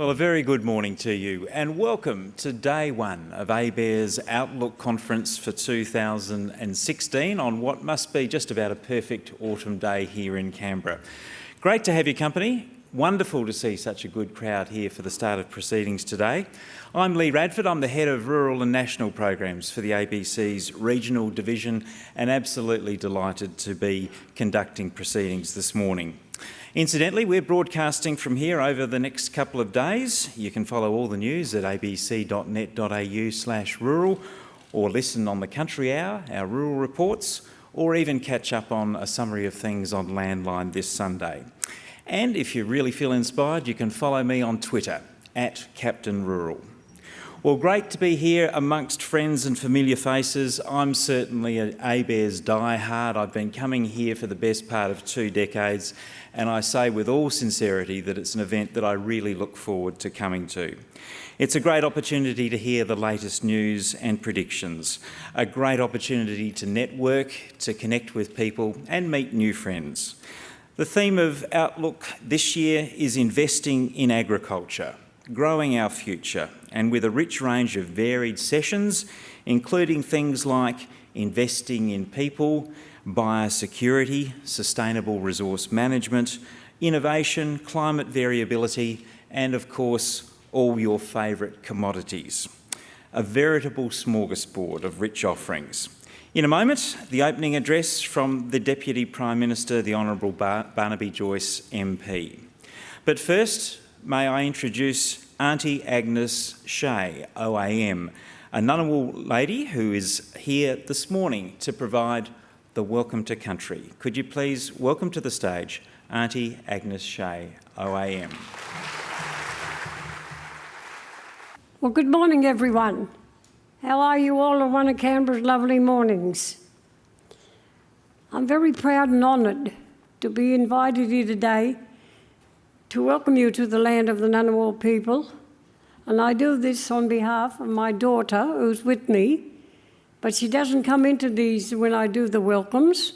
Well, a very good morning to you and welcome to day one of ABARES Outlook Conference for 2016 on what must be just about a perfect autumn day here in Canberra. Great to have your company. Wonderful to see such a good crowd here for the start of proceedings today. I'm Leigh Radford, I'm the Head of Rural and National Programs for the ABC's Regional Division and absolutely delighted to be conducting proceedings this morning. Incidentally, we're broadcasting from here over the next couple of days. You can follow all the news at abc.net.au slash rural or listen on the Country Hour, our rural reports, or even catch up on a summary of things on Landline this Sunday. And if you really feel inspired, you can follow me on Twitter, at Captain Rural. Well, great to be here amongst friends and familiar faces. I'm certainly an ABARES diehard. I've been coming here for the best part of two decades, and I say with all sincerity that it's an event that I really look forward to coming to. It's a great opportunity to hear the latest news and predictions, a great opportunity to network, to connect with people and meet new friends. The theme of Outlook this year is investing in agriculture, growing our future, and with a rich range of varied sessions, including things like investing in people, biosecurity, sustainable resource management, innovation, climate variability, and of course, all your favourite commodities. A veritable smorgasbord of rich offerings. In a moment, the opening address from the Deputy Prime Minister, the Honourable Bar Barnaby Joyce MP. But first, may I introduce Auntie Agnes Shea, OAM, a Ngunnawal lady who is here this morning to provide the Welcome to Country. Could you please welcome to the stage Auntie Agnes Shea, OAM. Well, good morning, everyone. How are you all on one of Canberra's lovely mornings? I'm very proud and honoured to be invited here today to welcome you to the land of the Ngunnawal people. And I do this on behalf of my daughter, who's with me, but she doesn't come into these when I do the welcomes,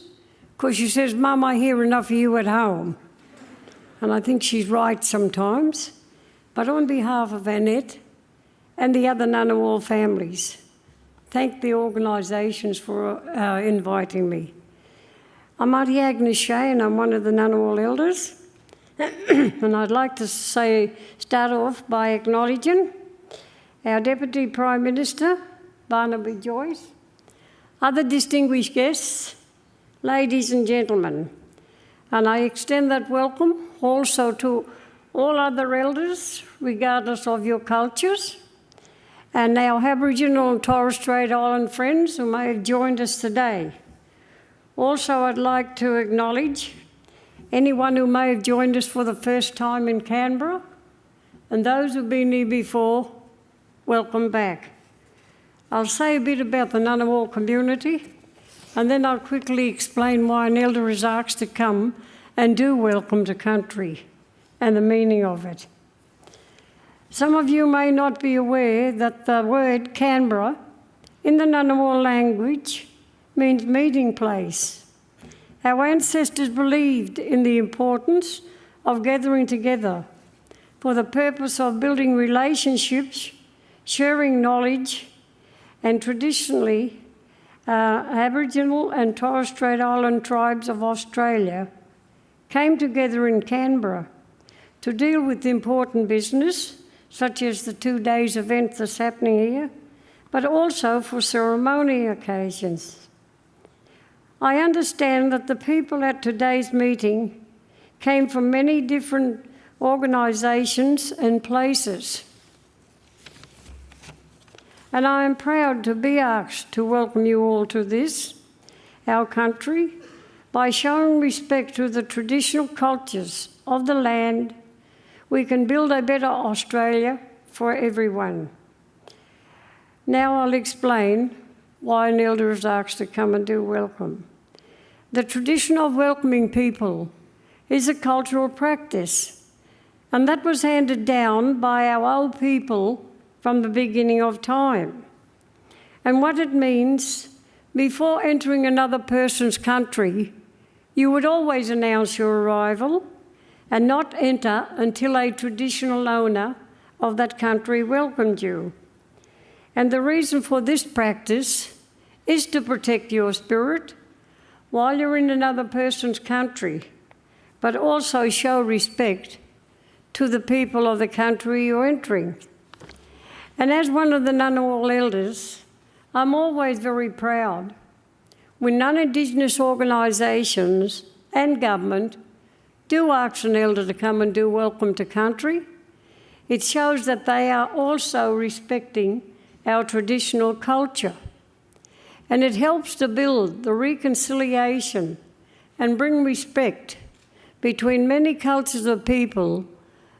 because she says, Mum, I hear enough of you at home. And I think she's right sometimes. But on behalf of Annette and the other Ngunnawal families, thank the organisations for uh, inviting me. I'm Auntie Agnes Shea and I'm one of the Ngunnawal elders. and I'd like to say, start off by acknowledging our Deputy Prime Minister, Barnaby Joyce, other distinguished guests, ladies and gentlemen, and I extend that welcome also to all other elders, regardless of your cultures, and our Aboriginal and Torres Strait Island friends who may have joined us today. Also, I'd like to acknowledge anyone who may have joined us for the first time in Canberra, and those who've been here before, welcome back. I'll say a bit about the Ngunnawal community, and then I'll quickly explain why an elder is asked to come and do welcome to country and the meaning of it. Some of you may not be aware that the word Canberra in the Ngunnawal language means meeting place our ancestors believed in the importance of gathering together for the purpose of building relationships, sharing knowledge, and traditionally, uh, Aboriginal and Torres Strait Island tribes of Australia came together in Canberra to deal with important business, such as the two days event that's happening here, but also for ceremony occasions. I understand that the people at today's meeting came from many different organisations and places. And I am proud to be asked to welcome you all to this, our country, by showing respect to the traditional cultures of the land, we can build a better Australia for everyone. Now I'll explain why an elder is asked to come and do welcome. The tradition of welcoming people is a cultural practice, and that was handed down by our old people from the beginning of time. And what it means, before entering another person's country, you would always announce your arrival and not enter until a traditional owner of that country welcomed you. And the reason for this practice is to protect your spirit while you're in another person's country, but also show respect to the people of the country you're entering. And as one of the Ngunnawal elders, I'm always very proud when non Indigenous organisations and government do ask an elder to come and do welcome to country. It shows that they are also respecting our traditional culture. And it helps to build the reconciliation and bring respect between many cultures of people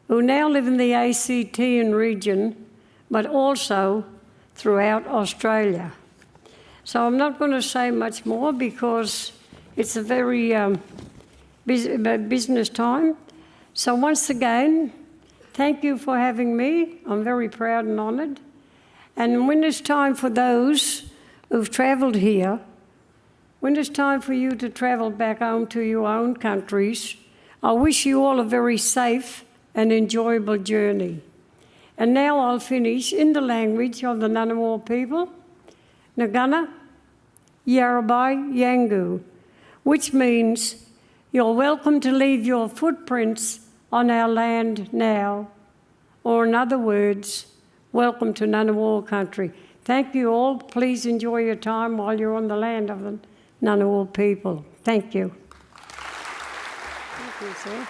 who now live in the ACT and region, but also throughout Australia. So I'm not going to say much more because it's a very um, uh, business time. So once again, thank you for having me. I'm very proud and honoured. And when it's time for those who've travelled here, when it's time for you to travel back home to your own countries, I wish you all a very safe and enjoyable journey. And now I'll finish in the language of the Ngunnawal people, Nagana, Yarabai, Yangu, which means you're welcome to leave your footprints on our land now, or in other words, welcome to Ngunnawal country. Thank you all. Please enjoy your time while you're on the land of the Ngunnawal people. Thank you. Thank you, sir.